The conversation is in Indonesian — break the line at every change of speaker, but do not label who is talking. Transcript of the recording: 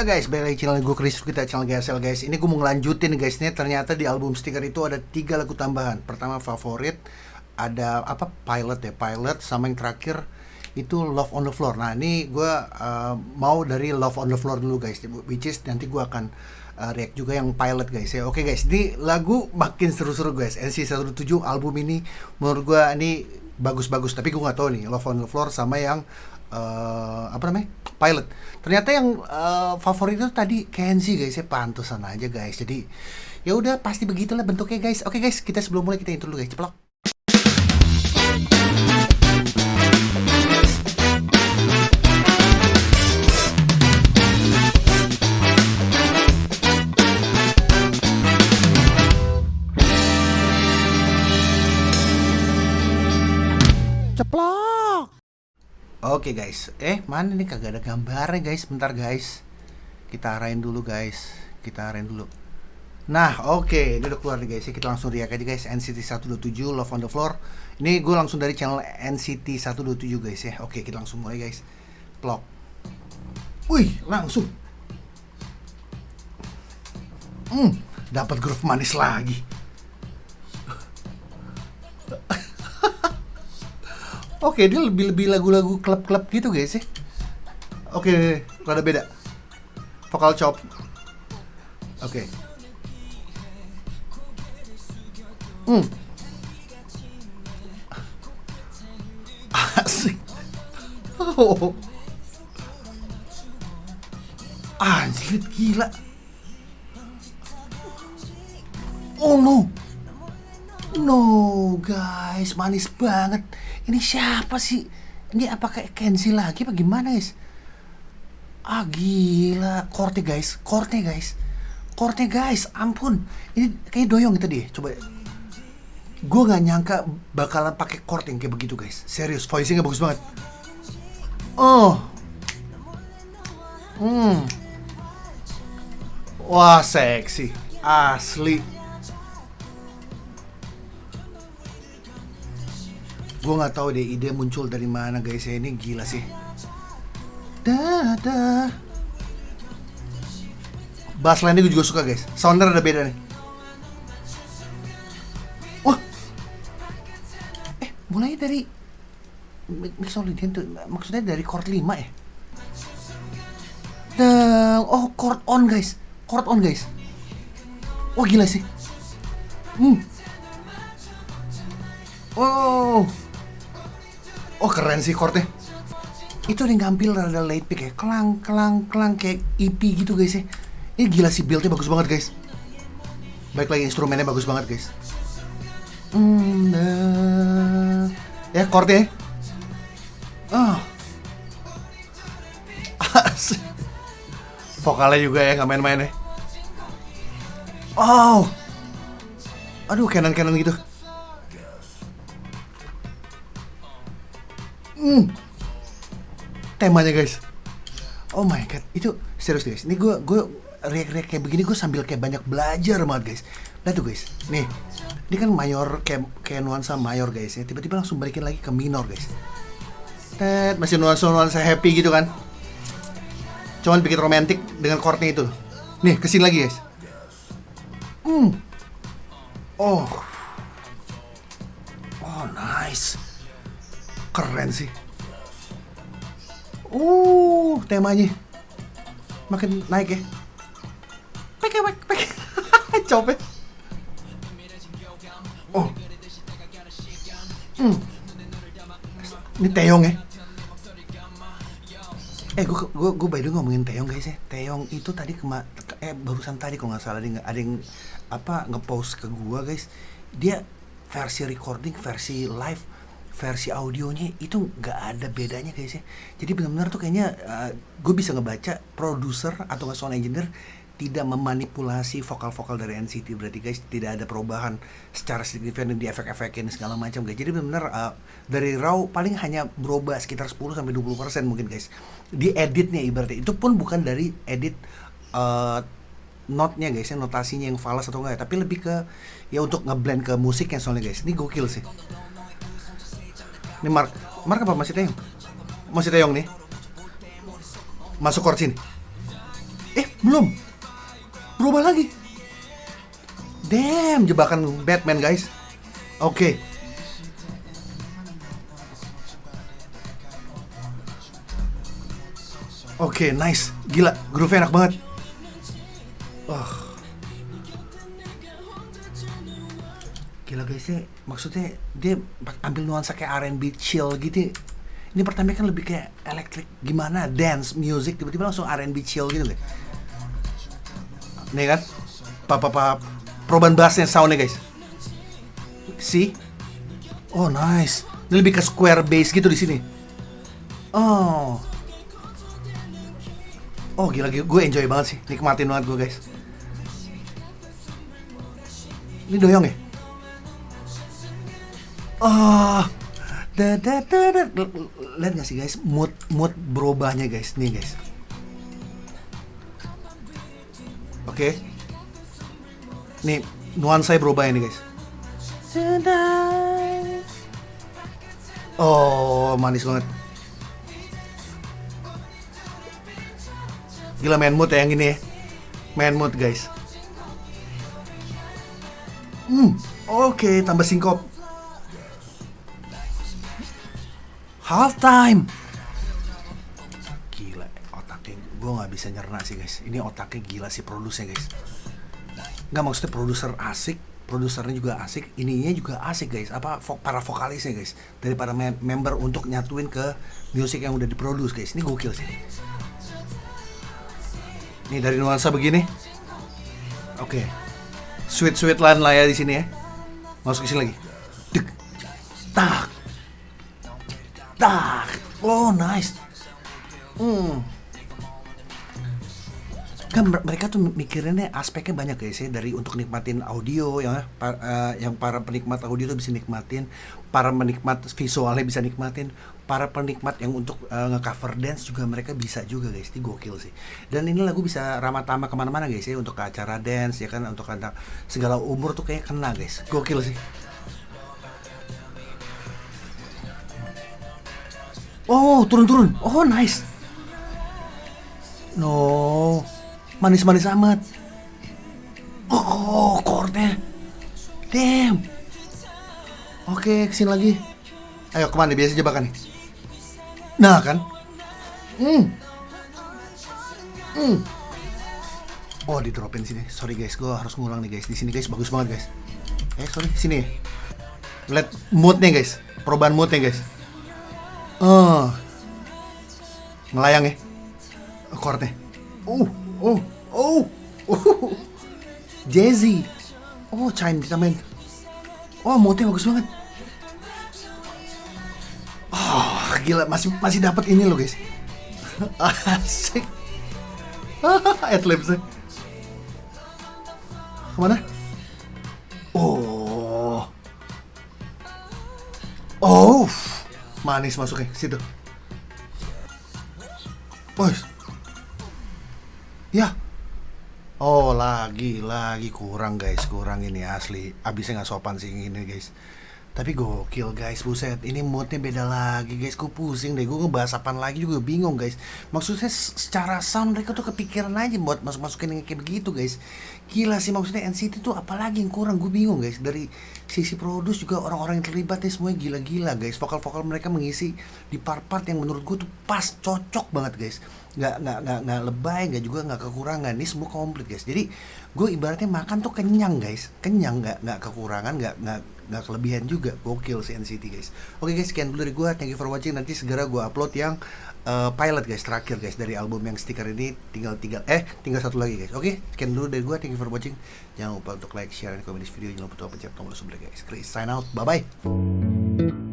Ya guys, balik lagi channel gue Chris kita channel GSL guys. Ini gue mau ngelanjutin guys. Ini ternyata di album stiker itu ada tiga lagu tambahan. Pertama favorit, ada apa pilot ya pilot sama yang terakhir itu Love on the Floor. Nah ini gue uh, mau dari Love on the Floor dulu guys. Which is nanti gue akan uh, react juga yang pilot guys ya. Oke guys, ini lagu makin seru-seru guys. NC 107 album ini menurut gue ini bagus-bagus. Tapi gue nggak tahu nih Love on the Floor sama yang uh, apa namanya? Pilot. Ternyata yang uh, favorit itu tadi Kenzie guys. Ya pantesan aja guys. Jadi ya udah pasti begitulah bentuknya guys. Oke guys kita sebelum mulai kita intro dulu guys. Ceplok Oke guys, eh mana nih? Kagak ada gambarnya guys, bentar guys. Kita arahin dulu guys, kita arahin dulu. Nah oke, okay. ini udah keluar nih guys, kita langsung react aja guys. NCT 127 Love on the Floor. Ini gue langsung dari channel NCT 127 guys ya. Oke kita langsung mulai guys. Plok Wih langsung. Hmm, dapat groove manis lagi Oke, dia lebih lebih lagu-lagu klub-klub gitu guys ya. Oke, rada beda. Vokal chop. Oke. Hmm. Asik. Oh. Anjir, gila. Oh no. No, guys, manis banget. Ini siapa sih? Ini apa kayak Kenzi lagi apa gimana guys? Ah gila, korte guys, korte guys, korte guys, ampun, ini kayak doyong tadi, coba. Gue nggak nyangka bakalan pakai yang kayak begitu guys, serius, voicingnya bagus banget. Oh, hmm, wah seksi, asli. Gue nggak tahu deh ide muncul dari mana guys. Ya ini gila sih. Dadah. bass line gue juga suka guys. Sounder ada beda nih. Wah. Eh mulai dari mixolydian tuh maksudnya dari chord 5 ya? Dan, oh chord on guys. Chord on guys. Wah gila sih. Hmm. Oh Oh keren sih chordnya. Itu dia ngambil rada late pick ya. Kelang, kelang, kelang kayak EP gitu guys ya. Ini gila sih buildnya bagus banget guys. Baik lagi instrumennya bagus banget guys. Hmm, nah. Ya. Chordnya Oh Vokalnya juga ya, nggak main-main ya. Oh Aduh, canon-canon gitu Hmm. Temanya guys. Oh my god, itu serius guys. Ini gue gue react-react kayak begini gue sambil kayak banyak belajar banget guys. Lihat tuh guys. Nih, ini kan mayor kayak kayak nuansa mayor guys ya. Tiba-tiba langsung balikin lagi ke minor guys. Tet, masih nuansa-nuansa happy gitu kan. Cuman bikin romantis dengan chordnya itu. Nih, ke sini lagi guys. Hmm. Oh, keren sih. Uh temanya. Makin naik ya. Peke pek pek. Copet oh. Hmm. ini Teong ya. Eh gue gue gue by the ngomongin Teong guys ya. Teong itu tadi kema eh barusan tadi kalau nggak salah ada yang apa ngepost ke gue guys. Dia versi recording versi live versi audionya itu nggak ada bedanya guys ya. Jadi benar-benar tuh kayaknya uh, gue bisa ngebaca produser atau nggak sound engineer tidak memanipulasi vokal-vokal dari NCT berarti guys tidak ada perubahan secara signifikan di efek-efek ini segala macam guys. Jadi benar-benar uh, dari raw paling hanya berubah sekitar 10 sampai 20 persen mungkin guys. Di editnya ibaratnya. Itu pun bukan dari edit uh, notnya guys ya notasinya yang falas atau enggak tapi lebih ke ya untuk ngeblend ke musiknya soalnya guys. Ini gokil sih ini Mark. Mark apa masih Teong? Masih Teong nih. Masuk chord sini. belum berubah lagi damn jebakan Batman guys oke Oke, nice. Gila, groove enak banget. Wah. Gila guys ya, maksudnya dia ambil nuansa kayak R&B chill gitu. Ini pertama kan lebih kayak elektrik gimana, dance, music, tiba-tiba langsung R&B chill gitu guys. Nih kan, papa-papa perubahan bassnya soundnya guys. See? Oh nice. Ini lebih ke square bass gitu di sini. Oh. Oh gila, gila. gue enjoy banget sih, nikmatin banget gue guys. Ini doyong ya? Oh, da da da da. Lihat gak sih guys, mood mood berubahnya guys, nih guys. Oke, okay. nih nuansa berubah ini guys. Oh, manis banget. Gila main mood ya yang ini ya. Main mood guys. Hmm, oke, okay, tambah singkop. Half time. Gila, otaknya gue nggak bisa nyerna sih guys. Ini otaknya gila sih produsernya guys. Nggak maksudnya produser asik, produsernya juga asik, ininya juga asik guys. Apa para vokalisnya guys, dari para member untuk nyatuin ke musik yang udah diproduce guys. Ini gokil sih. Ini dari nuansa begini. Oke. Okay. Sweet sweet lan lah ya di sini ya. Masuk ke sini lagi. Dek. Tak. Tak. Oh, nice. Hmm. Kan mereka tuh mikirinnya aspeknya banyak guys ya dari untuk nikmatin audio ya. Pa, uh, yang para penikmat audio tuh bisa nikmatin para penikmat visualnya bisa nikmatin para penikmat yang untuk uh, ngecover dance juga mereka bisa juga guys. Ini gokil sih. Dan ini lagu bisa ramah tamah ke mana-mana guys ya untuk acara dance ya kan untuk anak segala umur tuh kayak kena guys. Gokil sih oh turun-turun oh nice no manis-manis amat. Oh, chordnya. Damn. Oke, ke sini lagi. Ayo ke mana biasa jebakan nih? Nah kan. Hmm. Hmm. Oh di dropin sini. Sorry guys, gue harus ngulang nih guys. Di sini guys bagus banget guys. Eh sorry sini. Lihat moodnya guys. Perubahan moodnya guys. Oh. Ngelayang ya. Chordnya. Uh oh oh oh. Jazzy oh Chime main oh motif bagus banget. Oh gila. Masih masih dapat ini loh guys. Asik. Adlibs ke mana? Oh. Oh manis masuknya situ. Boys, Ya. Oh lagi lagi. Kurang guys. Kurang ini asli. Abisnya nggak sopan sih ini guys tapi gokil guys. Buset ini moodnya beda lagi guys. Gue pusing deh. Gue ngebahas apaan lagi juga bingung guys. Maksudnya secara sound mereka tuh kepikiran aja buat masuk masukin yang kayak begitu guys. Gila sih maksudnya NCT tuh apalagi yang kurang. Gue bingung guys. Dari sisi produs juga orang-orang yang terlibat nih semuanya gila-gila guys. Vokal-vokal mereka mengisi di part-part yang menurut gue tuh pas cocok banget guys. Nggak nggak nggak nggak lebay nggak juga nggak kekurangan. Ini semua komplit guys. Jadi gue ibaratnya makan tuh kenyang guys. Kenyang nggak nggak kekurangan nggak nggak nggak kelebihan juga. Gokil si NCT guys. Oke guys sekian dulu dari gue thank you for watching. Nanti segera gue upload yang uh, pilot guys terakhir guys dari album yang stiker ini. Tinggal tiga eh tinggal satu lagi guys. Oke sekian dulu dari gue thank you for watching. Jangan lupa untuk like share dan komen di video. Jangan lupa untuk pencet tombol subscribe guys. Chris sign out. Bye bye